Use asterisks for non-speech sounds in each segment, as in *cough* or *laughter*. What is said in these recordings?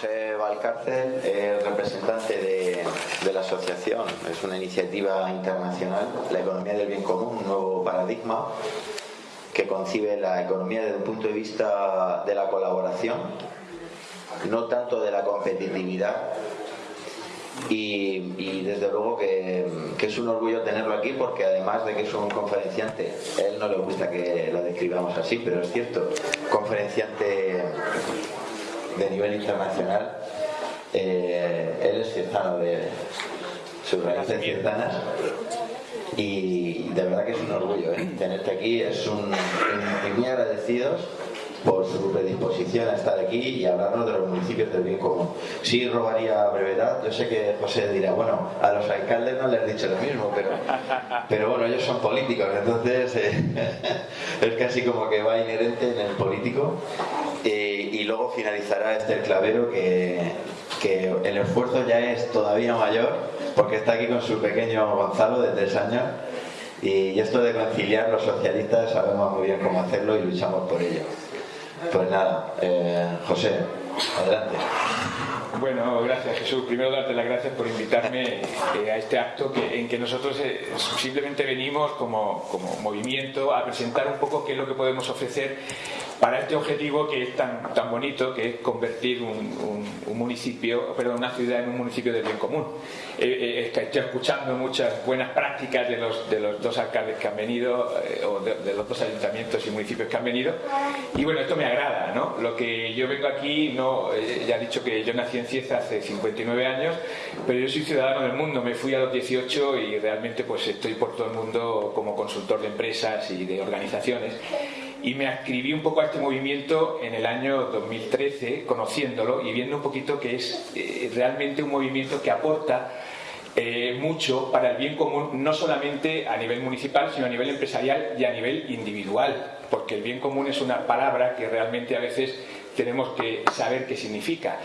José Valcárcel es representante de, de, la asociación, es una iniciativa internacional, la economía del bien común, un nuevo paradigma que concibe la economía desde un punto de vista de la colaboración, no tanto de la competitividad. Y, desde luego que, que, es un orgullo tenerlo aquí porque además de que es un conferenciante, a él no le gusta que lo describamos así, pero es cierto, conferenciante de nivel internacional. Eh, él es ciudadano de sus raíces ciudadanas y de verdad que es un orgullo ¿eh? tenerte aquí. Es un, muy agradecidos por su predisposición a estar aquí y hablarnos de los municipios del bien común. Sí robaría brevedad, yo sé que José dirá, bueno, a los alcaldes no les he dicho lo mismo, pero, pero bueno, ellos son políticos, entonces eh, *laughs* es casi como que va inherente en el político. Eh, y luego finalizará este clavero que, que el esfuerzo ya es todavía mayor porque está aquí con su pequeño Gonzalo de tres años y esto de conciliar los socialistas sabemos muy bien cómo hacerlo y luchamos por ello. Pues nada, eh, José, adelante. Bueno, gracias Jesús. Primero darte las gracias por invitarme eh, a este acto que, en que nosotros eh, simplemente venimos como, como, movimiento a presentar un poco qué es lo que podemos ofrecer para este objetivo que es tan, tan bonito, que es convertir un, municipio, perdón, una ciudad en un municipio de bien común. Eh, estoy escuchando muchas buenas prácticas de los, de los dos alcaldes que han venido, o de, de, los dos ayuntamientos y municipios que han venido, y bueno, esto me agrada, ¿no? Lo que yo vengo aquí, no, ya he dicho que yo nací en Cieza hace 59 años, pero yo soy ciudadano del mundo, me fui a los 18 y realmente pues estoy por todo el mundo como consultor de empresas y de organizaciones. Y me ascribí un poco a este movimiento en el año 2013, conociéndolo y viendo un poquito que es eh, realmente un movimiento que aporta eh, mucho para el bien común, no solamente a nivel municipal, sino a nivel empresarial y a nivel individual, porque el bien común es una palabra que realmente a veces tenemos que saber qué significa.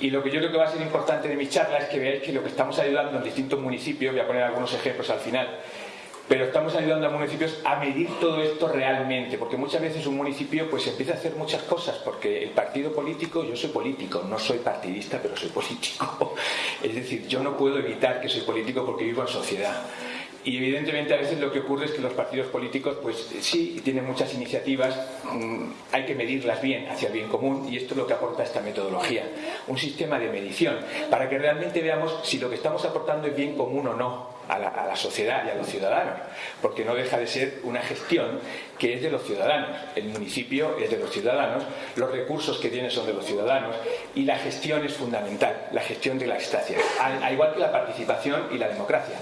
Y lo que yo creo que va a ser importante de mi charla es que veáis que lo que estamos ayudando en distintos municipios, voy a poner algunos ejemplos al final, pero estamos ayudando a municipios a medir todo esto realmente, porque muchas veces un municipio pues empieza a hacer muchas cosas, porque el partido político, yo soy político, no soy partidista, pero soy político. *laughs* Es decir, yo no puedo evitar que soy político porque vivo en sociedad. Y evidentemente a veces lo que ocurre es que los partidos políticos, pues sí, tienen muchas iniciativas, mm, hay que medirlas bien hacia el bien común y esto es lo que aporta esta metodología, un sistema de medición, para que realmente veamos si lo que estamos aportando es bien común o no a la, sociedad y a los ciudadanos, porque no deja de ser una gestión que es de los ciudadanos, el municipio es de los ciudadanos, los recursos que tiene son de los ciudadanos y la gestión es fundamental, la gestión de la estancia, al igual que la participación y la democracia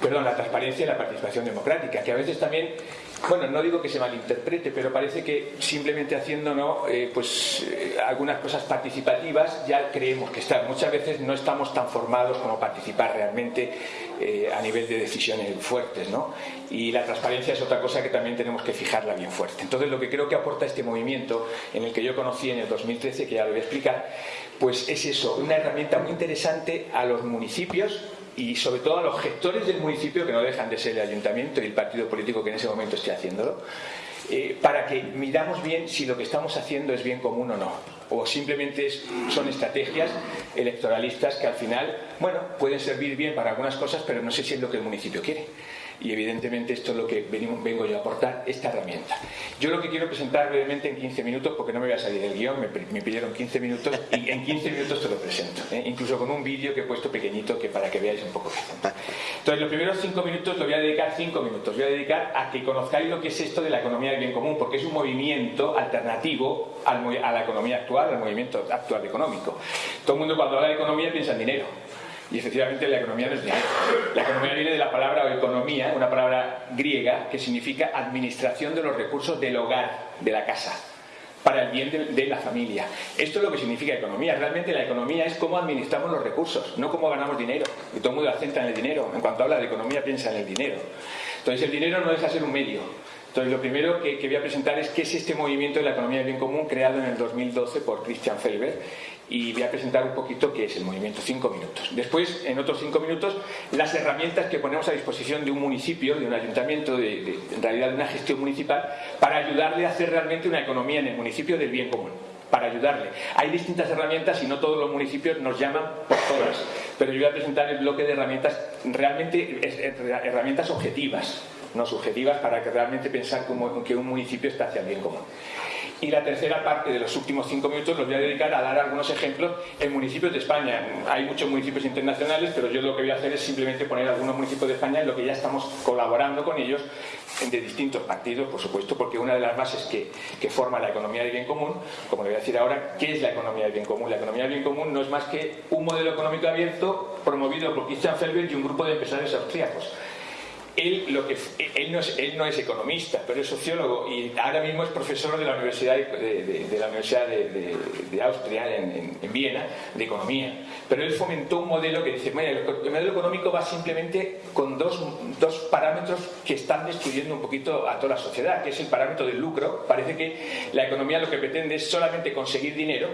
perdón, la transparencia y la participación democrática, que a veces también, bueno, no digo que se malinterprete, pero parece que simplemente haciendo ¿no? Eh, pues, eh, algunas cosas participativas ya creemos que están. Muchas veces no estamos tan formados como participar realmente eh, a nivel de decisiones fuertes, ¿no? Y la transparencia es otra cosa que también tenemos que fijarla bien fuerte. Entonces, lo que creo que aporta este movimiento, en el que yo conocí en el 2013, que ya lo voy a explicar, pues es eso, una herramienta muy interesante a los municipios y sobre todo a los gestores del municipio, que no dejan de ser el ayuntamiento y el partido político que en ese momento esté haciéndolo, eh, para que miramos bien si lo que estamos haciendo es bien común o no. O simplemente son estrategias electoralistas que al final, bueno, pueden servir bien para algunas cosas, pero no sé si es lo que el municipio quiere y evidentemente esto es lo que vengo yo a aportar, esta herramienta. Yo lo que quiero presentar brevemente en 15 minutos, porque no me voy a salir del guion, me, pidieron 15 minutos y en 15 minutos te lo presento, ¿eh? incluso con un vídeo que he puesto pequeñito que para que veáis un poco. Entonces los primeros 5 minutos lo voy a dedicar 5 minutos, voy a dedicar a que conozcáis lo que es esto de la economía del bien común, porque es un movimiento alternativo a la economía actual, al movimiento actual económico. Todo el mundo cuando habla de economía piensa en dinero, y efectivamente la economía no es. La economía viene de la palabra economía, una palabra griega que significa administración de los recursos del hogar, de la casa, para el bien de, la familia. Esto es lo que significa economía. Realmente la economía es cómo administramos los recursos, no cómo ganamos dinero. Y todo el mundo acenta en el dinero. En cuanto habla de economía piensa en el dinero. Entonces el dinero no deja de ser un medio. Entonces lo primero que, que voy a presentar es qué es este movimiento de la economía del bien común creado en el 2012 por Christian Felber y voy a presentar un poquito qué es el movimiento, cinco minutos. Después, en otros cinco minutos, las herramientas que ponemos a disposición de un municipio, de un ayuntamiento, de, en realidad de una gestión municipal, para ayudarle a hacer realmente una economía en el municipio del bien común. para ayudarle. Hay distintas herramientas y no todos los municipios nos llaman por todas, pero yo voy a presentar el bloque de herramientas realmente herramientas objetivas, no subjetivas, para que realmente pensar como que un municipio está hacia el bien común. Y la tercera parte de los últimos cinco minutos los voy a dedicar a dar algunos ejemplos en municipios de España. Hay muchos municipios internacionales, pero yo lo que voy a hacer es simplemente poner algunos municipios de España en lo que ya estamos colaborando con ellos de distintos partidos, por supuesto, porque una de las bases que, que forma la economía del bien común, como le voy a decir ahora, ¿qué es la economía del bien común? La economía del bien común no es más que un modelo económico abierto promovido por Christian Felber y un grupo de empresarios austríacos él, lo que, él, no es, él no es economista, pero es sociólogo y ahora mismo es profesor de la Universidad de, la Universidad de, Austria, en, Viena, de economía. Pero él fomentó un modelo que dice, el modelo económico va simplemente con dos, dos parámetros que están destruyendo un poquito a toda la sociedad, que es el parámetro del lucro. Parece que la economía lo que pretende es solamente conseguir dinero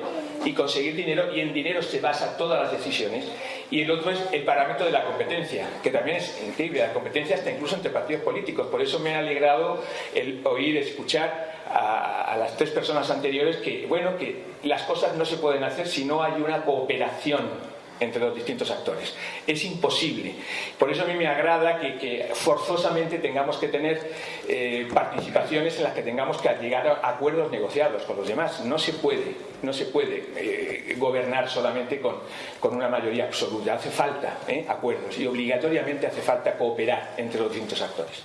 y conseguir dinero y en dinero se basa todas las decisiones. Y el otro es el parámetro de la competencia, que también es increíble. La competencia está incluso entre partidos políticos. Por eso me ha alegrado el oír, escuchar a, a, las tres personas anteriores que, bueno, que las cosas no se pueden hacer si no hay una cooperación entre los distintos actores. Es imposible. Por eso a mí me agrada que, forzosamente tengamos que tener eh, participaciones en las que tengamos que llegar a acuerdos negociados con los demás. No se puede, no se puede eh, gobernar solamente con, con, una mayoría absoluta. Hace falta eh, acuerdos y obligatoriamente hace falta cooperar entre los distintos actores.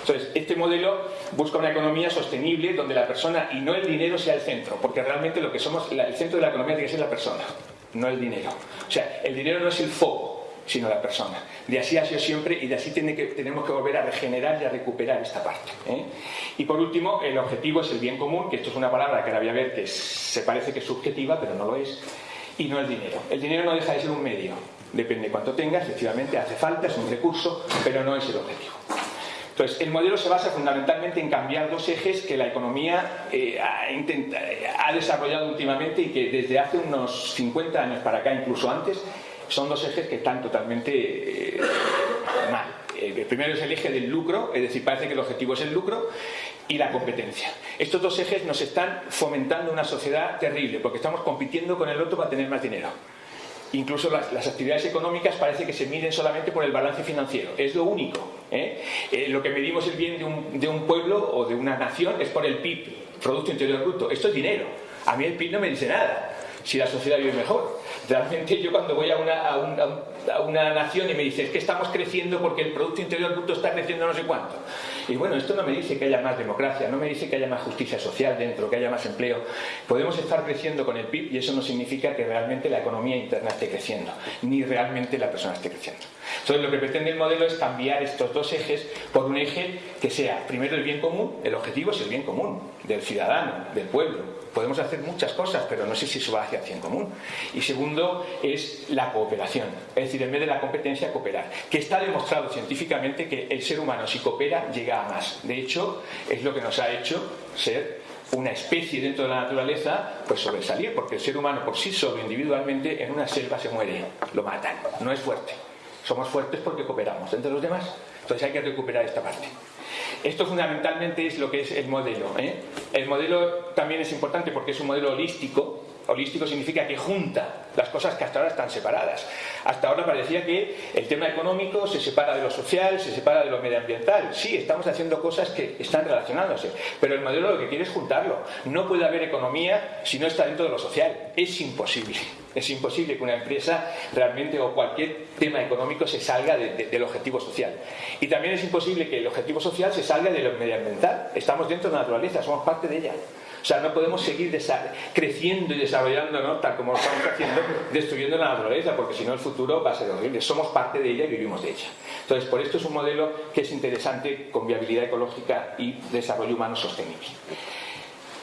Entonces, este modelo busca una economía sostenible donde la persona y no el dinero sea el centro, porque realmente lo que somos, el centro de la economía tiene que ser la persona no el dinero. O sea, el dinero no es el foco, sino la persona. De así ha sido siempre y de así tiene que, tenemos que volver a regenerar y a recuperar esta parte. ¿eh? Y por último, el objetivo es el bien común, que esto es una palabra que ahora voy a ver que se parece que es subjetiva, pero no lo es, y no el dinero. El dinero no deja de ser un medio, depende de cuánto tenga, efectivamente hace falta, es un recurso, pero no es el objetivo. Entonces, el modelo se basa fundamentalmente en cambiar dos ejes que la economía eh, ha, desarrollado últimamente y que desde hace unos 50 años para acá, incluso antes, son dos ejes que están totalmente eh, mal. El primero es el eje del lucro, es decir, parece que el objetivo es el lucro, y la competencia. Estos dos ejes nos están fomentando una sociedad terrible, porque estamos compitiendo con el otro para tener más dinero. Incluso las, actividades económicas parece que se miden solamente por el balance financiero. Es lo único. ¿Eh? Eh, lo que medimos el bien de un, de un, pueblo o de una nación es por el PIB, Producto Interior Bruto. Esto es dinero. A mí el PIB no me dice nada si la sociedad vive mejor. Realmente yo cuando voy a una, a, una nación y me dice es que estamos creciendo porque el Producto Interior Bruto está creciendo no sé cuánto. Y bueno, esto no me dice que haya más democracia, no me dice que haya más justicia social dentro, que haya más empleo. Podemos estar creciendo con el PIB y eso no significa que realmente la economía interna esté creciendo, ni realmente la persona esté creciendo. Entonces lo que pretende el modelo es cambiar estos dos ejes por un eje que sea primero el bien común, el objetivo es el bien común del ciudadano, del pueblo, podemos hacer muchas cosas, pero no sé si eso va hacia el bien común. Y segundo es la cooperación, es decir, en vez de la competencia, cooperar. Que está demostrado científicamente que el ser humano, si coopera, llega a más. De hecho, es lo que nos ha hecho ser una especie dentro de la naturaleza, pues sobresalir, porque el ser humano por sí solo, individualmente, en una selva se muere, lo matan, no es fuerte. Somos fuertes porque cooperamos entre los demás. Entonces hay que recuperar esta parte. Esto fundamentalmente es lo que es el modelo. ¿eh? El modelo también es importante porque es un modelo holístico. Holístico significa que junta las cosas que hasta ahora están separadas. Hasta ahora parecía que el tema económico se separa de lo social, se separa de lo medioambiental. Sí, estamos haciendo cosas que están relacionándose, pero el modelo lo que quiere es juntarlo. No puede haber economía si no está dentro de lo social. Es imposible. Es imposible que una empresa realmente o cualquier tema económico se salga del objetivo social. Y también es imposible que el objetivo social se salga de lo medioambiental. Estamos dentro de la naturaleza, somos parte de ella. O sea, no podemos seguir creciendo y desarrollándonos tal como lo estamos haciendo, destruyendo la naturaleza, porque si no el futuro va a ser horrible. Somos parte de ella y vivimos de ella. Entonces, por esto es un modelo que es interesante con viabilidad ecológica y desarrollo humano sostenible.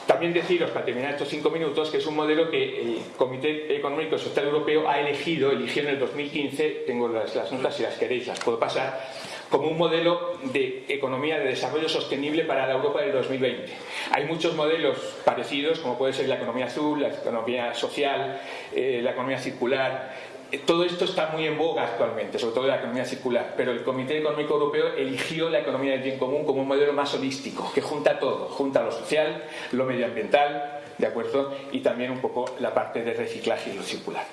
También deciros, para terminar estos cinco minutos, que es un modelo que el Comité Económico y Social Europeo ha elegido, eligió en el 2015, tengo las, las notas si las queréis, las puedo pasar, como un modelo de economía de desarrollo sostenible para la Europa del 2020. Hay muchos modelos parecidos, como puede ser la economía azul, la economía social, eh, la economía circular. Eh, todo esto está muy en boga actualmente, sobre todo la economía circular, pero el Comité Económico Europeo eligió la economía del bien común como un modelo más holístico, que junta todo, junta lo social, lo medioambiental, ¿de acuerdo? Y también un poco la parte de reciclaje y lo circular.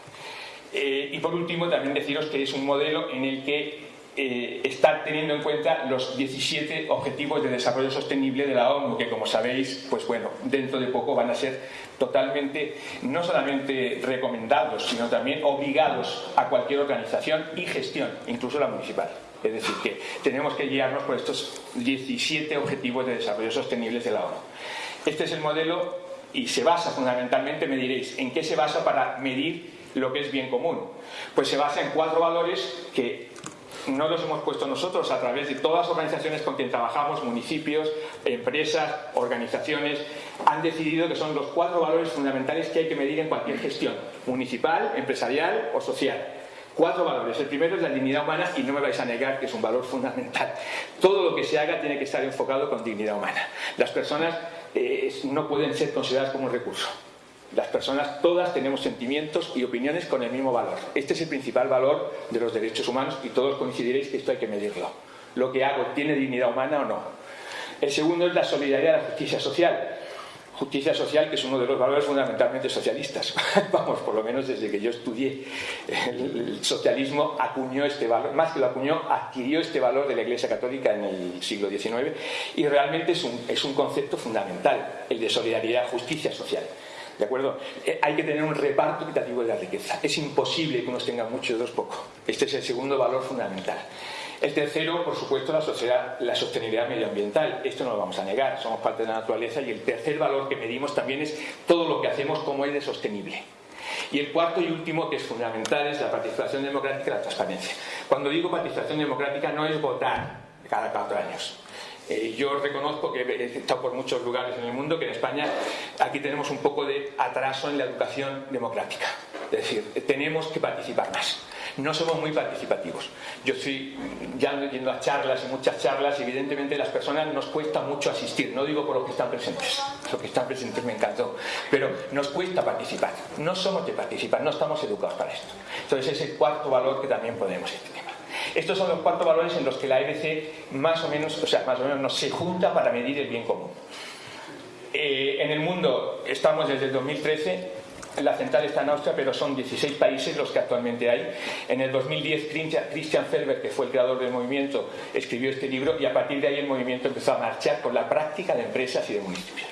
Eh, y por último, también deciros que es un modelo en el que eh, teniendo en cuenta los 17 Objetivos de Desarrollo Sostenible de la ONU, que como sabéis, pues bueno, dentro de poco van a ser totalmente, no solamente recomendados, sino también obligados a cualquier organización y gestión, incluso la municipal. Es decir, que tenemos que guiarnos por estos 17 Objetivos de Desarrollo Sostenible de la ONU. Este es el modelo y se basa fundamentalmente, me diréis, ¿en qué se basa para medir lo que es bien común? Pues se basa en cuatro valores que no los hemos puesto nosotros a través de todas las organizaciones con quien trabajamos, municipios, empresas, organizaciones, han decidido que son los cuatro valores fundamentales que hay que medir en cualquier gestión, municipal, empresarial o social. Cuatro valores. El primero es la dignidad humana y no me vais a negar que es un valor fundamental. Todo lo que se haga tiene que estar enfocado con dignidad humana. Las personas eh, no pueden ser consideradas como un recurso. Las personas todas tenemos sentimientos y opiniones con el mismo valor. Este es el principal valor de los derechos humanos y todos coincidiréis que esto hay que medirlo. Lo que hago tiene dignidad humana o no. El segundo es la solidaridad y la justicia social. Justicia social que es uno de los valores fundamentalmente socialistas. *laughs* Vamos, por lo menos desde que yo estudié el socialismo acuñó este valor, más que lo acuñó, adquirió este valor de la Iglesia Católica en el siglo XIX y realmente es un, es un concepto fundamental, el de solidaridad, justicia social. ¿De acuerdo? Eh, hay que tener un reparto equitativo de la riqueza. Es imposible que unos tengan mucho y otros poco. Este es el segundo valor fundamental. El tercero, por supuesto, la, sociedad, la sostenibilidad medioambiental. Esto no lo vamos a negar, somos parte de la naturaleza y el tercer valor que medimos también es todo lo que hacemos como es de sostenible. Y el cuarto y último, que es fundamental, es la participación democrática y la transparencia. Cuando digo participación democrática no es votar cada cuatro años. Eh, yo reconozco que he estado por muchos lugares en el mundo que en España aquí tenemos un poco de atraso en la educación democrática. Es decir, tenemos que participar más. No somos muy participativos. Yo estoy ya yendo a charlas y muchas charlas y evidentemente las personas nos cuesta mucho asistir. No digo por los que están presentes. Los que están presentes me encantó. Pero nos cuesta participar. No somos de participar, no estamos educados para esto. Entonces es el cuarto valor que también podemos este estos son los cuatro valores en los que la EBC más o menos, o sea, más o menos no se junta para medir el bien común. Eh, en el mundo estamos desde el 2013 la central está en Austria, pero son 16 países los que actualmente hay. En el 2010, Christian Felber, que fue el creador del movimiento, escribió este libro y a partir de ahí el movimiento empezó a marchar con la práctica de empresas y de municipios.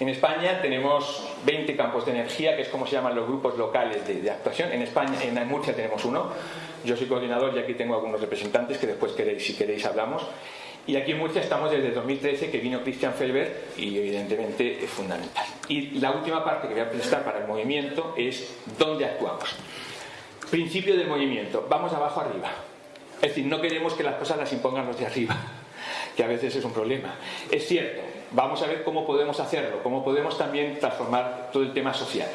En España tenemos 20 campos de energía, que es como se llaman los grupos locales de, actuación. En España, en Murcia tenemos uno. Yo soy coordinador y aquí tengo algunos representantes que después queréis, si queréis hablamos. Y aquí en Murcia estamos desde 2013 que vino Christian Felber y evidentemente es fundamental. Y la última parte que voy a presentar para el movimiento es dónde actuamos. Principio del movimiento, vamos abajo arriba. Es decir, no queremos que las cosas las impongan los de arriba, *laughs* que a veces es un problema. Es cierto, vamos a ver cómo podemos hacerlo, cómo podemos también transformar todo el tema social.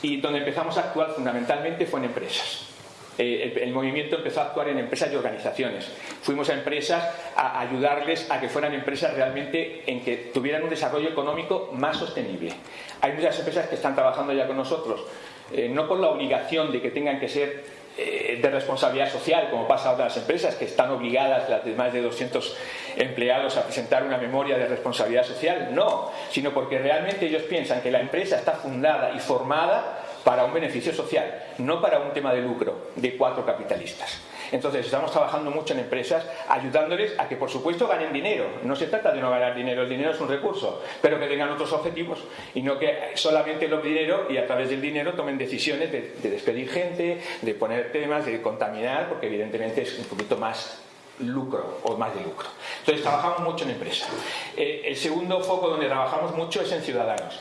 Y donde empezamos a actuar fundamentalmente fue en empresas eh, el, movimiento empezó a actuar en empresas y organizaciones. Fuimos a empresas a ayudarles a que fueran empresas realmente en que tuvieran un desarrollo económico más sostenible. Hay muchas empresas que están trabajando ya con nosotros, eh, no por la obligación de que tengan que ser eh, de responsabilidad social, como pasa a otras empresas que están obligadas, las de más de 200 empleados, a presentar una memoria de responsabilidad social, no, sino porque realmente ellos piensan que la empresa está fundada y formada para un beneficio social, no para un tema de lucro de cuatro capitalistas. Entonces estamos trabajando mucho en empresas ayudándoles a que por supuesto ganen dinero. No se trata de no ganar dinero, el dinero es un recurso, pero que tengan otros objetivos y no que solamente lo dinero y a través del dinero tomen decisiones de, despedir gente, de poner temas, de contaminar, porque evidentemente es un poquito más lucro o más de lucro. Entonces trabajamos mucho en empresas. Eh, el segundo foco donde trabajamos mucho es en ciudadanos.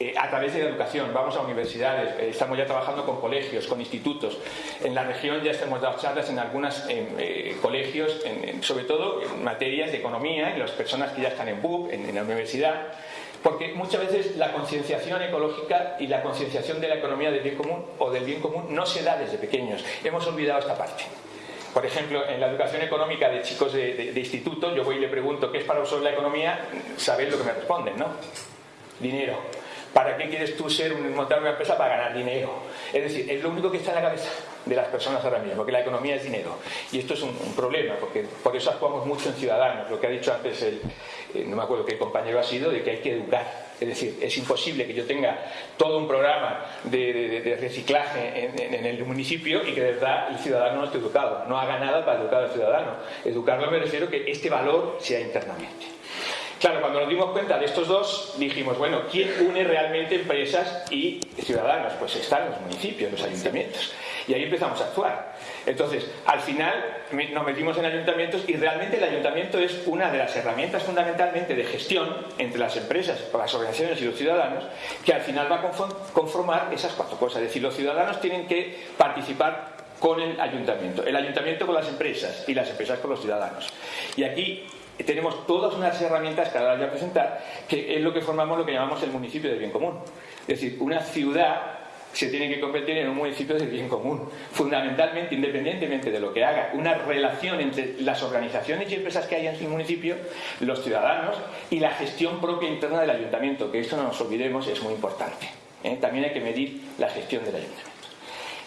Eh, a través de la educación, vamos a universidades, eh, estamos ya trabajando con colegios, con institutos. En la región ya hemos dado charlas en algunos eh, colegios, sobre todo en materias de economía, y las personas que ya están en BUP, en, la universidad, porque muchas veces la concienciación ecológica y la concienciación de la economía del bien común o del bien común no se da desde pequeños. Hemos olvidado esta parte. Por ejemplo, en la educación económica de chicos de, instituto, yo voy y le pregunto qué es para vosotros la economía, sabéis lo que me responden, ¿no? Dinero. ¿Para qué quieres tú ser un, montar una empresa para ganar dinero? Es decir, es lo único que está en la cabeza de las personas ahora mismo, que la economía es dinero. Y esto es un, problema, porque por eso actuamos mucho en ciudadanos, lo que ha dicho antes el, eh, no me acuerdo qué compañero ha sido, de que hay que educar. Es decir, es imposible que yo tenga todo un programa de, reciclaje en, el municipio y que de verdad el ciudadano no esté educado. No haga nada para educar al ciudadano. Educarlo me refiero que este valor sea internamente. Claro, cuando nos dimos cuenta de estos dos, dijimos, bueno, ¿quién une realmente empresas y ciudadanos? Pues están los municipios, los ayuntamientos. Y ahí empezamos a actuar. Entonces, al final nos metimos en ayuntamientos y realmente el ayuntamiento es una de las herramientas fundamentalmente de gestión entre las empresas, las organizaciones y los ciudadanos, que al final va a conformar esas cuatro cosas. Es decir, los ciudadanos tienen que participar con el ayuntamiento, el ayuntamiento con las empresas y las empresas con los ciudadanos. Y aquí tenemos todas unas herramientas que ahora voy a presentar, que es lo que formamos lo que llamamos el municipio del bien común. Es decir, una ciudad se tiene que convertir en un municipio del bien común, fundamentalmente, independientemente de lo que haga, una relación entre las organizaciones y empresas que hay en su municipio, los ciudadanos y la gestión propia interna del ayuntamiento, que esto no nos olvidemos, es muy importante. ¿eh? También hay que medir la gestión del ayuntamiento.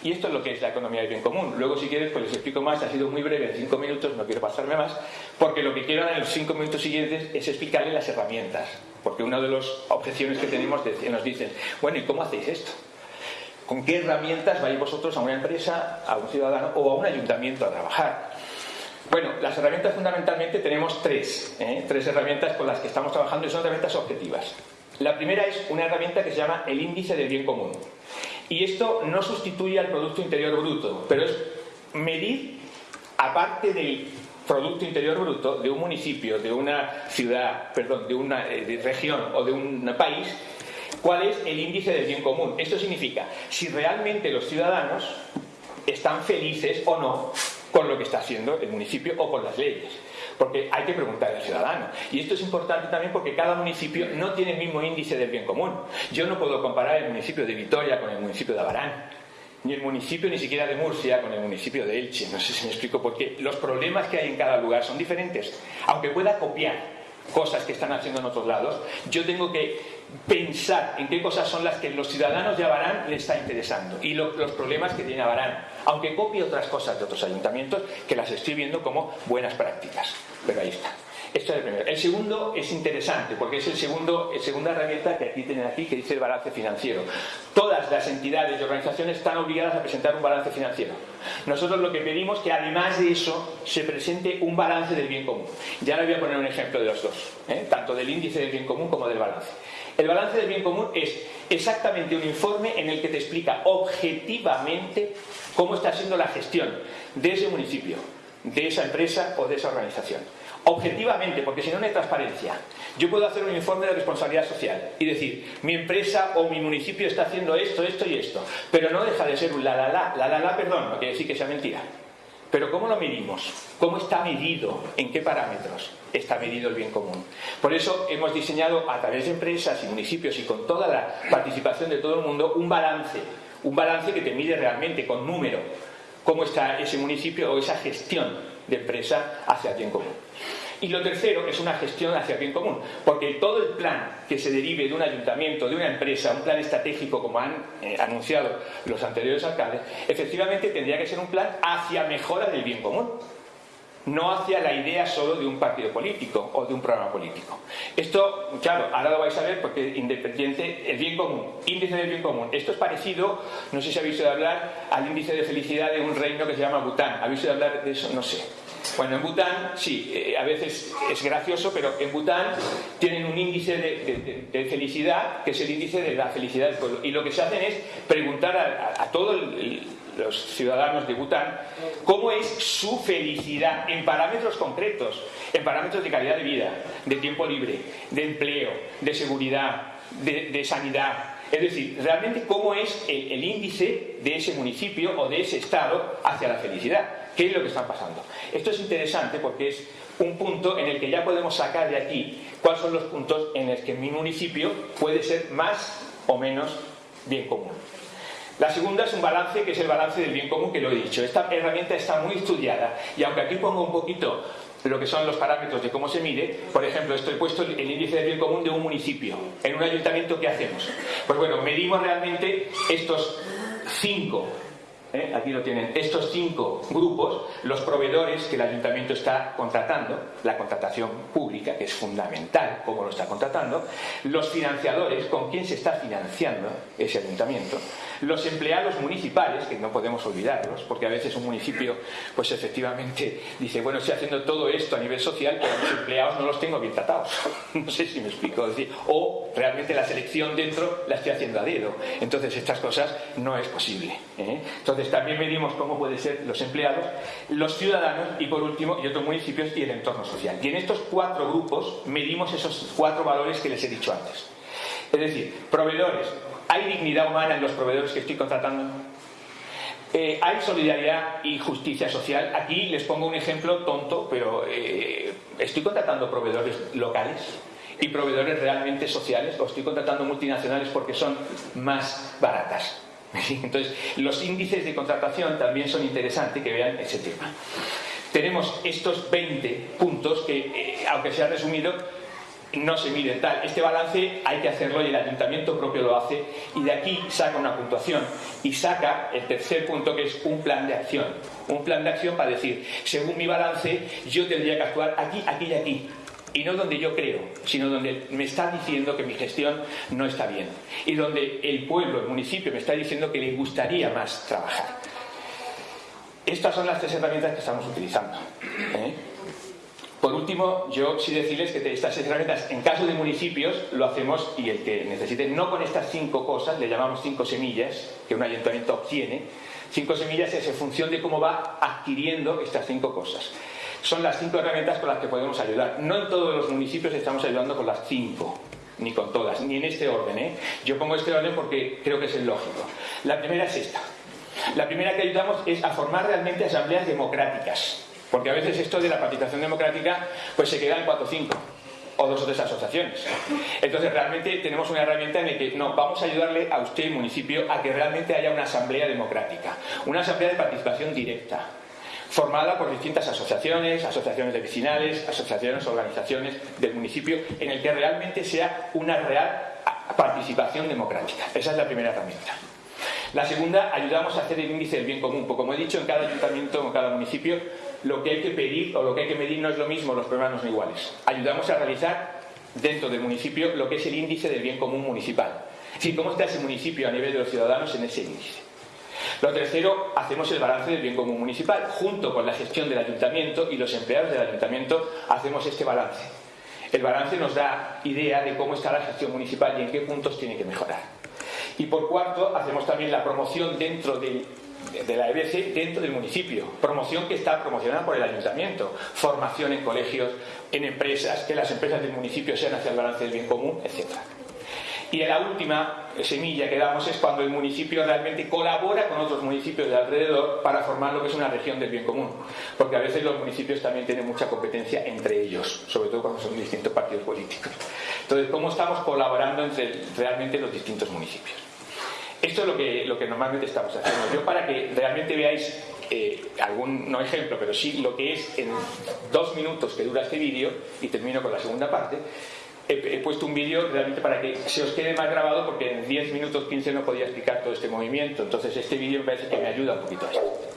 Y esto es lo que es la economía del bien común. Luego, si quieres, pues les explico más. Ha sido muy breve, en cinco minutos, no quiero pasarme más, porque lo que quiero en los cinco minutos siguientes es explicarle las herramientas. Porque una de las objeciones que tenemos nos dicen, bueno, ¿y cómo hacéis esto? ¿Con qué herramientas vais vosotros a una empresa, a un ciudadano o a un ayuntamiento a trabajar? Bueno, las herramientas fundamentalmente tenemos tres, ¿eh? tres herramientas con las que estamos trabajando y son herramientas objetivas. La primera es una herramienta que se llama el índice del bien común. Y esto no sustituye al Producto Interior Bruto, pero es medir, aparte del Producto Interior Bruto de un municipio, de una ciudad, perdón, de una eh, región o de un país, ¿Cuál es el índice del bien común? Esto significa si realmente los ciudadanos están felices o no con lo que está haciendo el municipio o con las leyes. Porque hay que preguntar al ciudadano. Y esto es importante también porque cada municipio no tiene el mismo índice del bien común. Yo no puedo comparar el municipio de Vitoria con el municipio de Abarán. Ni el municipio ni siquiera de Murcia con el municipio de Elche. No sé si me explico porque los problemas que hay en cada lugar son diferentes. Aunque pueda copiar cosas que están haciendo en otros lados, yo tengo que pensar en qué cosas son las que los ciudadanos de Abarán les está interesando y los problemas que tiene Abarán, aunque copie otras cosas de otros ayuntamientos que las estoy viendo como buenas prácticas. Pero ahí está. Esto es el primero. El segundo es interesante porque es el segundo, segunda herramienta que aquí tienen aquí que dice el balance financiero. Todas las entidades y organizaciones están obligadas a presentar un balance financiero. Nosotros lo que pedimos es que además de eso se presente un balance del bien común. Ya le voy a poner un ejemplo de los dos, ¿eh? tanto del índice del bien común como del balance. El balance del bien común es exactamente un informe en el que te explica objetivamente cómo está siendo la gestión de ese municipio, de esa empresa o de esa organización objetivamente, porque si no, no hay transparencia. Yo puedo hacer un informe de responsabilidad social y decir, mi empresa o mi municipio está haciendo esto, esto y esto, pero no deja de ser un la la la, la la la, perdón, no quiere decir que sea mentira. Pero ¿cómo lo medimos? ¿Cómo está medido? ¿En qué parámetros está medido el bien común? Por eso hemos diseñado a través de empresas y municipios y con toda la participación de todo el mundo un balance, un balance que te mide realmente con número cómo está ese municipio o esa gestión de empresa hacia el bien común. Y lo tercero es una gestión hacia el bien común, porque todo el plan que se derive de un ayuntamiento, de una empresa, un plan estratégico como han eh, anunciado los anteriores alcaldes, efectivamente tendría que ser un plan hacia mejora del bien común, no hacia la idea solo de un partido político o de un programa político. Esto, claro, ahora lo vais a ver porque independiente, el bien común, índice del bien común. Esto es parecido, no sé si habéis oído hablar, al índice de felicidad de un reino que se llama Bután. ¿Habéis oído hablar de eso? No sé. Bueno, en Bután, sí, eh, a veces es gracioso, pero en Bután tienen un índice de, felicidad, que es el índice de la felicidad del pueblo. Y lo que se hacen es preguntar a, todos los ciudadanos de Bután cómo es su felicidad en parámetros concretos, en parámetros de calidad de vida, de tiempo libre, de empleo, de seguridad, de, sanidad. Es decir, realmente cómo es el índice de ese municipio o de ese estado hacia la felicidad. ¿Qué es lo que está pasando? Esto es interesante porque es un punto en el que ya podemos sacar de aquí cuáles son los puntos en los que mi municipio puede ser más o menos bien común. La segunda es un balance que es el balance del bien común que lo he dicho. Esta herramienta está muy estudiada y aunque aquí pongo un poquito lo que son los parámetros de cómo se mide, por ejemplo, estoy puesto el índice del bien común de un municipio. En un ayuntamiento, ¿qué hacemos? Pues bueno, medimos realmente estos cinco ¿eh? aquí lo tienen, estos cinco grupos, los proveedores que el ayuntamiento está contratando, la contratación pública, que es fundamental cómo lo está contratando, los financiadores, con quién se está financiando ese ayuntamiento, los empleados municipales, que no podemos olvidarlos, porque a veces un municipio, pues efectivamente dice, bueno, estoy haciendo todo esto a nivel social, pero los empleados no los tengo bien tratados. *laughs* no sé si me explico. o realmente la selección dentro la estoy haciendo a dedo. Entonces estas cosas no es posible. ¿eh? Entonces también medimos cómo pueden ser los empleados, los ciudadanos y por último, y otros municipios y el entorno social. Y en estos cuatro grupos medimos esos cuatro valores que les he dicho antes. Es decir, proveedores, ¿Hay dignidad humana en los proveedores que estoy contratando? Eh, ¿Hay solidaridad y justicia social? Aquí les pongo un ejemplo tonto, pero eh, ¿estoy contratando proveedores locales y proveedores realmente sociales o estoy contratando multinacionales porque son más baratas? *laughs* Entonces, los índices de contratación también son interesantes que vean ese tema. Tenemos estos 20 puntos que, eh, aunque se ha resumido, no se mide tal. Este balance hay que hacerlo y el ayuntamiento propio lo hace y de aquí saca una puntuación y saca el tercer punto que es un plan de acción. Un plan de acción para decir, según mi balance, yo tendría que actuar aquí, aquí y aquí. Y no donde yo creo, sino donde me está diciendo que mi gestión no está bien. Y donde el pueblo, el municipio, me está diciendo que le gustaría más trabajar. Estas son las tres herramientas que estamos utilizando. ¿eh? Por último, yo sí decirles que estas herramientas, en caso de municipios, lo hacemos y el que necesite, no con estas cinco cosas, le llamamos cinco semillas, que un ayuntamiento obtiene. Cinco semillas es en función de cómo va adquiriendo estas cinco cosas. Son las cinco herramientas con las que podemos ayudar. No en todos los municipios estamos ayudando con las cinco, ni con todas, ni en este orden. ¿eh? Yo pongo este orden porque creo que es el lógico. La primera es esta. La primera que ayudamos es a formar realmente asambleas democráticas porque a veces esto de la participación democrática pues se queda en 4 o 5 o dos o tres asociaciones. Entonces realmente tenemos una herramienta en la que no, vamos a ayudarle a usted, municipio, a que realmente haya una asamblea democrática, una asamblea de participación directa, formada por distintas asociaciones, asociaciones de vecinales, asociaciones, organizaciones del municipio, en el que realmente sea una real participación democrática. Esa es la primera herramienta. La segunda, ayudamos a hacer el índice del bien común. Porque como he dicho, en cada ayuntamiento, en cada municipio, lo que hay que pedir o lo que hay que medir no es lo mismo, los problemas no son iguales. Ayudamos a realizar dentro del municipio lo que es el índice del bien común municipal. Es decir, cómo está ese municipio a nivel de los ciudadanos en ese índice. Lo tercero, hacemos el balance del bien común municipal. Junto con la gestión del ayuntamiento y los empleados del ayuntamiento hacemos este balance. El balance nos da idea de cómo está la gestión municipal y en qué puntos tiene que mejorar. Y por cuarto, hacemos también la promoción dentro de la EBC dentro del municipio. Promoción que está promocionada por el ayuntamiento. Formación en colegios, en empresas, que las empresas del municipio sean hacia el balance del bien común, etc. Y la última semilla que damos es cuando el municipio realmente colabora con otros municipios de alrededor para formar lo que es una región del bien común. Porque a veces los municipios también tienen mucha competencia entre ellos, sobre todo cuando son distintos partidos políticos. Entonces, ¿cómo estamos colaborando entre realmente los distintos municipios? Esto es lo que, lo que normalmente estamos haciendo. Yo para que realmente veáis eh, algún, no ejemplo, pero sí lo que es en dos minutos que dura este vídeo, y termino con la segunda parte, he, puesto un vídeo realmente para que se os quede más grabado porque en 10 minutos 15 no podía explicar todo este movimiento. Entonces este vídeo me parece que me ayuda un poquito a esto.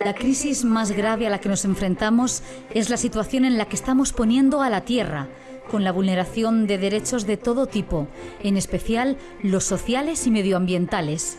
La crisis más grave a la que nos enfrentamos es la situación en la que estamos poniendo a la Tierra con la vulneración de derechos de todo tipo, en especial los sociales y medioambientales.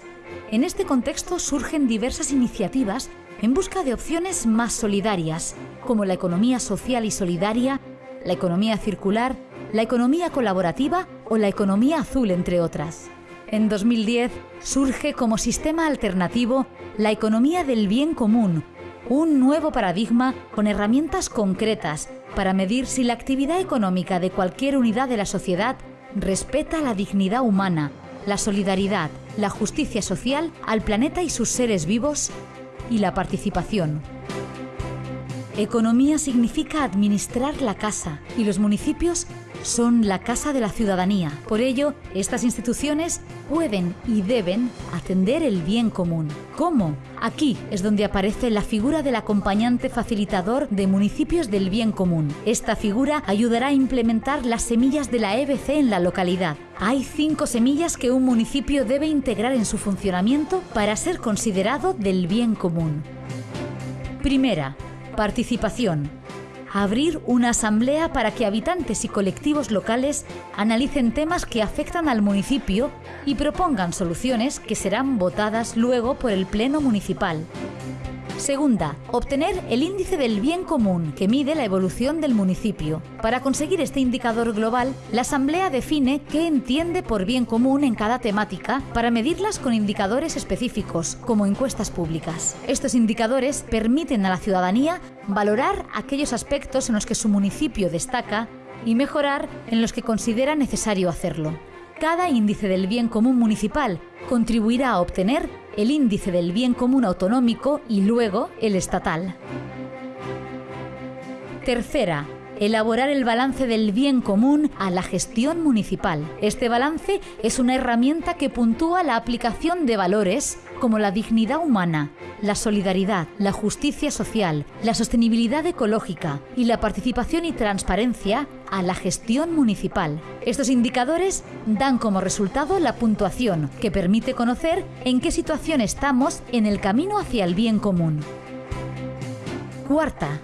En este contexto surgen diversas iniciativas en busca de opciones más solidarias, como la economía social y solidaria, la economía circular, la economía colaborativa o la economía azul, entre otras. En 2010 surge como sistema alternativo la economía del bien común, un nuevo paradigma con herramientas concretas para medir si la actividad económica de cualquier unidad de la sociedad respeta la dignidad humana, la solidaridad, la justicia social al planeta y sus seres vivos y la participación. Economía significa administrar la casa y los municipios son la casa de la ciudadanía. Por ello, estas instituciones pueden y deben atender el bien común. ¿Cómo? Aquí es donde aparece la figura del acompañante facilitador de municipios del bien común. Esta figura ayudará a implementar las semillas de la EBC en la localidad. Hay cinco semillas que un municipio debe integrar en su funcionamiento para ser considerado del bien común. Primera, participación abrir una asamblea para que habitantes y colectivos locales analicen temas que afectan al municipio y propongan soluciones que serán votadas luego por el Pleno Municipal. Segunda, obtener el índice del bien común que mide la evolución del municipio. Para conseguir este indicador global, la Asamblea define qué entiende por bien común en cada temática para medirlas con indicadores específicos, como encuestas públicas. Estos indicadores permiten a la ciudadanía valorar aquellos aspectos en los que su municipio destaca y mejorar en los que considera necesario hacerlo. Cada índice del bien común municipal contribuirá a obtener el índice del bien común autonómico y luego el estatal. Tercera, elaborar el balance del bien común a la gestión municipal. Este balance es una herramienta que puntúa la aplicación de valores como la dignidad humana, la solidaridad, la justicia social, la sostenibilidad ecológica y la participación y transparencia a la gestión municipal. Estos indicadores dan como resultado la puntuación, que permite conocer en qué situación estamos en el camino hacia el bien común. Cuarta,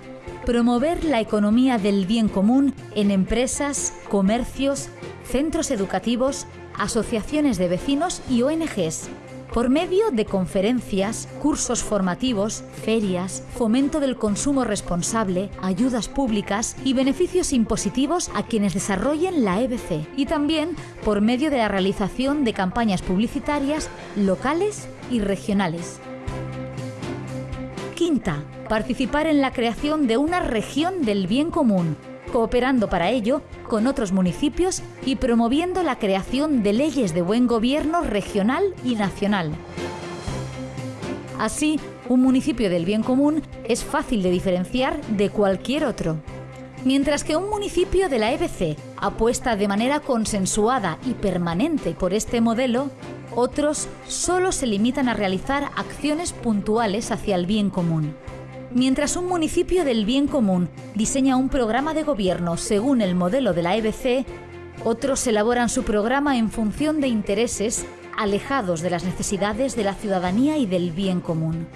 promover la economía del bien común en empresas, comercios, centros educativos, asociaciones de vecinos y ONGs, por medio de conferencias, cursos formativos, ferias, fomento del consumo responsable, ayudas públicas y beneficios impositivos a quienes desarrollen la EBC, y también por medio de la realización de campañas publicitarias locales y regionales. Quinta, participar en la creación de una región del bien común, cooperando para ello con otros municipios y promoviendo la creación de leyes de buen gobierno regional y nacional. Así, un municipio del bien común es fácil de diferenciar de cualquier otro. Mientras que un municipio de la EBC apuesta de manera consensuada y permanente por este modelo, otros solo se limitan a realizar acciones puntuales hacia el bien común. Mientras un municipio del bien común diseña un programa de gobierno según el modelo de la EBC, otros elaboran su programa en función de intereses alejados de las necesidades de la ciudadanía y del bien común.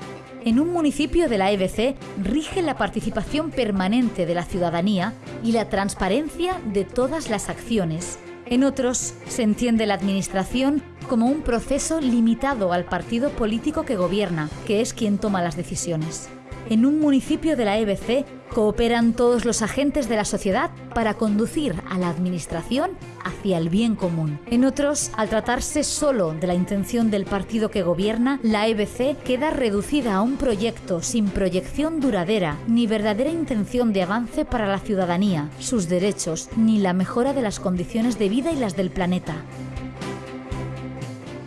En un municipio de la EBC rige la participación permanente de la ciudadanía y la transparencia de todas las acciones, en otros se entiende la administración como un proceso limitado al partido político que gobierna, que es quien toma las decisiones. En un municipio de la EBC cooperan todos los agentes de la sociedad para conducir a la administración hacia el bien común. En otros, al tratarse solo de la intención del partido que gobierna, la EBC queda reducida a un proyecto sin proyección duradera, ni verdadera intención de avance para la ciudadanía, sus derechos, ni la mejora de las condiciones de vida y las del planeta.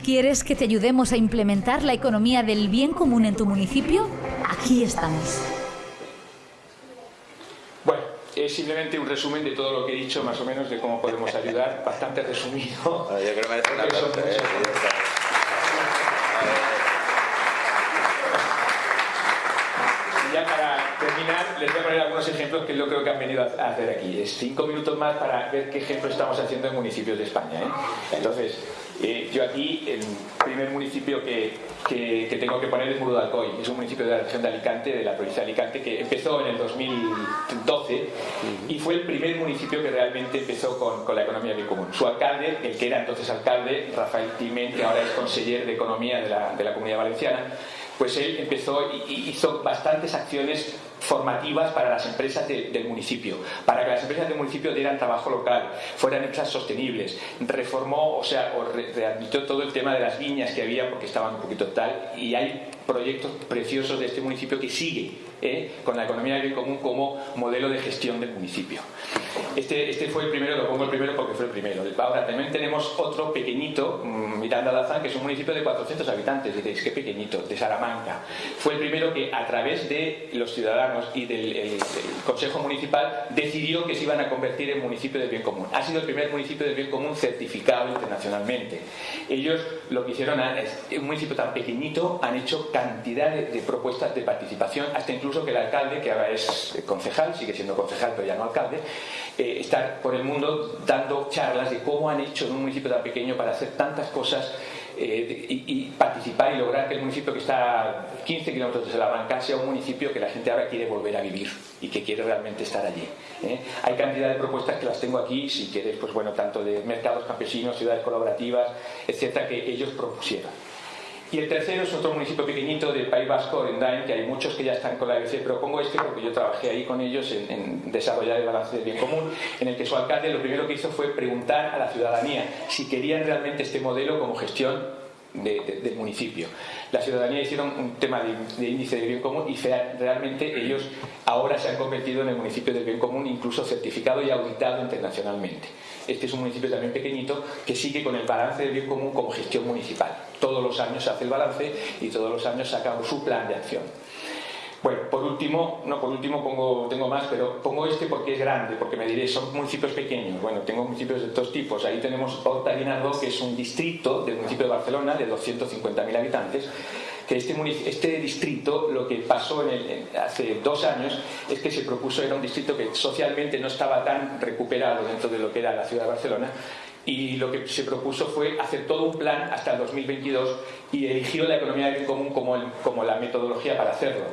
¿Quieres que te ayudemos a implementar la economía del bien común en tu municipio? Aquí estamos es simplemente un resumen de todo lo que he dicho, más o menos, de cómo podemos ayudar, *laughs* bastante resumido. Yo creo que merece una ¿eh? Y ya para terminar, les voy a poner algunos ejemplos que yo creo que han venido a hacer aquí. Es cinco minutos más para ver qué ejemplo estamos haciendo en municipios de España. ¿eh? Entonces, eh, yo aquí, el primer municipio que, que, tengo que poner es Muro de Alcoy. Es un municipio de la región de Alicante, de la provincia de Alicante, que empezó en el 2012 y fue el primer municipio que realmente empezó con, con la economía común. Su alcalde, el que era entonces alcalde, Rafael Climent, que ahora es conseller de Economía de la, de la Comunidad Valenciana, pues él empezó y hizo bastantes acciones formativas para las empresas del municipio, para que las empresas del municipio dieran trabajo local, fueran empresas sostenibles, reformó, o sea, o readmitió todo el tema de las viñas que había porque estaban un poquito tal, y hay proyectos preciosos de este municipio que sigue ¿eh? con la economía del bien común como modelo de gestión del municipio. Este, este fue el primero, lo pongo el primero porque fue el primero. Ahora también tenemos otro pequeñito, mm, Miranda Lazán, que es un municipio de 400 habitantes. Diréis, qué pequeñito, de Salamanca. Fue el primero que a través de los ciudadanos y del, Consejo Municipal decidió que se iban a convertir en municipio de bien común. Ha sido el primer municipio de bien común certificado internacionalmente. Ellos lo que hicieron es, un municipio tan pequeñito, han hecho cantidad de, propuestas de participación, hasta incluso que el alcalde, que ahora es concejal, sigue siendo concejal pero ya no alcalde, eh, está por el mundo dando charlas de cómo han hecho en un municipio tan pequeño para hacer tantas cosas eh, y, participar y lograr que el municipio que está a 15 kilómetros de Salamanca sea un municipio que la gente ahora quiere volver a vivir y que quiere realmente estar allí. ¿eh? Hay cantidad de propuestas que las tengo aquí, si quieres, pues bueno, tanto de mercados campesinos, ciudades colaborativas, etcétera, que ellos propusieron. Y el tercero es otro municipio pequeñito del País Vasco, Orendain, que hay muchos que ya están con la ABC, pero pongo este porque yo trabajé ahí con ellos en, desarrollar el balance del bien común, en el que su alcalde lo primero que hizo fue preguntar a la ciudadanía si querían realmente este modelo como gestión del municipio. La ciudadanía hicieron un tema de, índice de bien común y realmente ellos ahora se han convertido en el municipio del bien común, incluso certificado y auditado internacionalmente. Este es un municipio también pequeñito que sigue con el balance del bien común como gestión municipal. Todos los años hace el balance y todos los años saca su plan de acción. Bueno, por último, no por último pongo, tengo más, pero pongo este porque es grande, porque me diréis, son municipios pequeños. Bueno, tengo municipios de dos tipos. Ahí tenemos Horta Guinardo, que es un distrito del municipio de Barcelona de 250.000 habitantes, que este, este distrito lo que pasó hace dos años es que se propuso, era un distrito que socialmente no estaba tan recuperado dentro de lo que era la ciudad de Barcelona y lo que se propuso fue hacer todo un plan hasta el 2022 y eligió la economía del común como la metodología para hacerlo.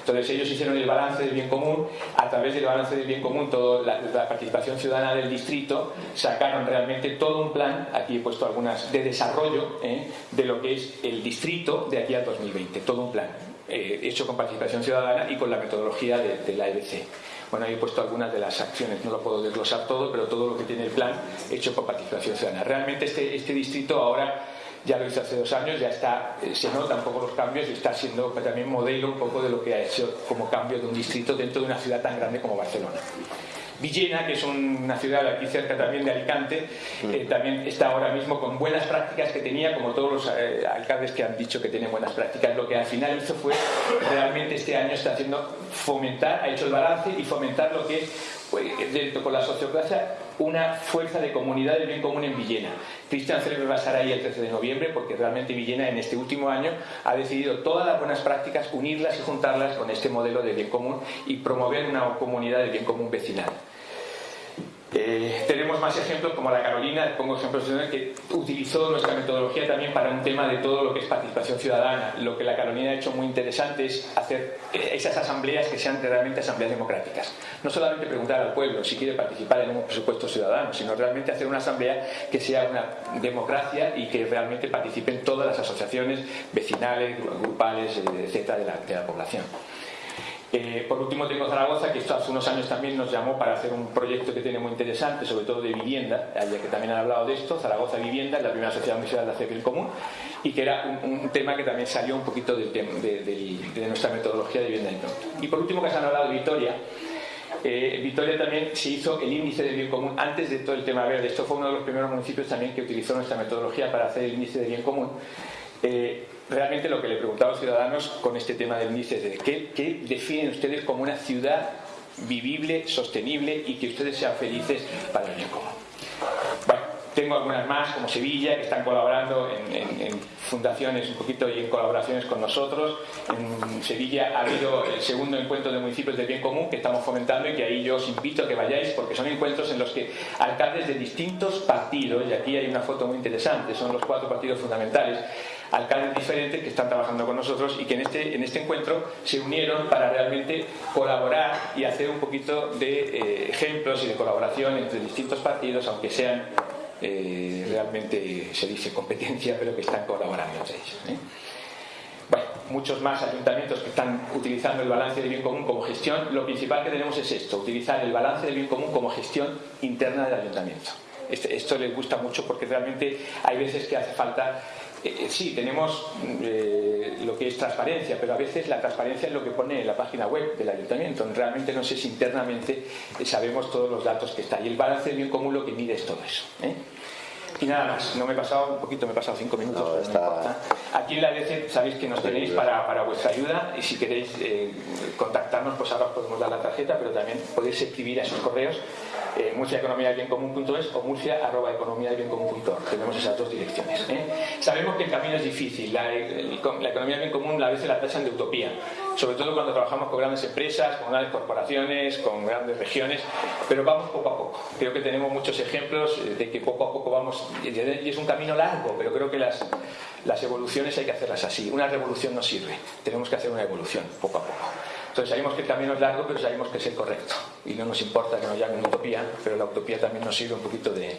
Entonces ellos hicieron el balance del bien común, a través del balance del bien común, toda la, participación ciudadana del distrito, sacaron realmente todo un plan, aquí he puesto algunas, de desarrollo ¿eh? de lo que es el distrito de aquí al 2020, todo un plan. Eh, hecho con participación ciudadana y con la metodología de, la EBC. Bueno, ahí he puesto algunas de las acciones, no lo puedo desglosar todo, pero todo lo que tiene el plan hecho con participación ciudadana. Realmente este, este distrito ahora ya lo hice hace dos años, ya está, eh, se nota un poco los cambios y está siendo también modelo un poco de lo que ha hecho como cambio de un distrito dentro de una ciudad tan grande como Barcelona. Villena, que es una ciudad aquí cerca también de Alicante, eh, también está ahora mismo con buenas prácticas que tenía, como todos los eh, alcaldes que han dicho que tienen buenas prácticas. Lo que al final hizo fue, realmente este año está haciendo fomentar, ha hecho el balance y fomentar lo que es, dentro con la sociocracia, una fuerza de comunidad del bien común en Villena. Cristian Celebre va a estar ahí el 13 de noviembre porque realmente Villena en este último año ha decidido todas las buenas prácticas, unirlas y juntarlas con este modelo de bien común y promover una comunidad de bien común vecinal. Eh, tenemos más ejemplos como la Carolina, pongo ejemplos que utilizó nuestra metodología también para un tema de todo lo que es participación ciudadana. Lo que la Carolina ha hecho muy interesante es hacer esas asambleas que sean realmente asambleas democráticas. No solamente preguntar al pueblo si quiere participar en un presupuesto ciudadano, sino realmente hacer una asamblea que sea una democracia y que realmente participen todas las asociaciones vecinales, grupales, eh, etcétera, de la población. Eh, por último tengo Zaragoza, que esto hace unos años también nos llamó para hacer un proyecto que tiene muy interesante, sobre todo de vivienda, ya que también han hablado de esto, Zaragoza Vivienda, es la primera sociedad municipal de hacer común, y que era un, tema que también salió un poquito de, de, nuestra metodología de vivienda Y por último, que se han hablado de Vitoria, eh, Vitoria también se hizo el índice de bien común antes de todo el tema verde. Esto fue uno de los primeros municipios también que utilizó nuestra metodología para hacer el índice de bien común. Eh, realmente lo que le preguntaba a los ciudadanos con este tema del índice es de ¿qué, definen ustedes como una ciudad vivible, sostenible y que ustedes sean felices para el común. Bueno, tengo algunas más, como Sevilla, que están colaborando en, fundaciones un poquito y en colaboraciones con nosotros. En Sevilla ha habido el segundo encuentro de municipios del bien común que estamos fomentando y que ahí yo os invito a que vayáis porque son encuentros en los que alcaldes de distintos partidos, y aquí hay una foto muy interesante, son los cuatro partidos fundamentales, alcaldes diferentes que están trabajando con nosotros y que en este, en este encuentro se unieron para realmente colaborar y hacer un poquito de eh, ejemplos y de colaboración entre distintos partidos, aunque sean eh, realmente, se dice competencia, pero que están colaborando entre ellos. ¿eh? Bueno, muchos más ayuntamientos que están utilizando el balance del bien común como gestión. Lo principal que tenemos es esto, utilizar el balance del bien común como gestión interna del ayuntamiento. Este, esto les gusta mucho porque realmente hay veces que hace falta Eh, sí, tenemos lo que es transparencia, pero a veces la transparencia es lo que pone en la página web del ayuntamiento. Realmente no sé si internamente sabemos todos los datos que está. Y el balance del bien común lo que mide es todo eso. Y nada más, no me he pasado un poquito, me he pasado cinco minutos, no, importa. Aquí en la DC sabéis que nos tenéis para, para vuestra ayuda y si queréis eh, contactarnos, pues ahora os podemos dar la tarjeta, pero también podéis escribir a esos correos eh, murciaeconomiadelbiencomún.es o murcia.economiadelbiencomún.org. Tenemos esas dos direcciones. ¿eh? Sabemos que el camino es difícil, la, economía del bien común a veces la tachan de utopía, sobre todo cuando trabajamos con grandes empresas, con grandes corporaciones, con grandes regiones, pero vamos poco a poco. Creo que tenemos muchos ejemplos de que poco a poco vamos, y es un camino largo, pero creo que las, las evoluciones hay que hacerlas así. Una revolución no sirve, tenemos que hacer una evolución poco a poco. Entonces sabemos que el camino es largo, pero sabemos que es el correcto. Y no nos importa que nos llamen utopía, pero la utopía también nos sirve un poquito de,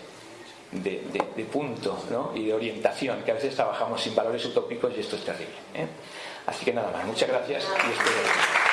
de, punto ¿no? y de orientación, que a veces trabajamos sin valores utópicos y esto es terrible. ¿eh? Así que nada más, muchas gracias y espero.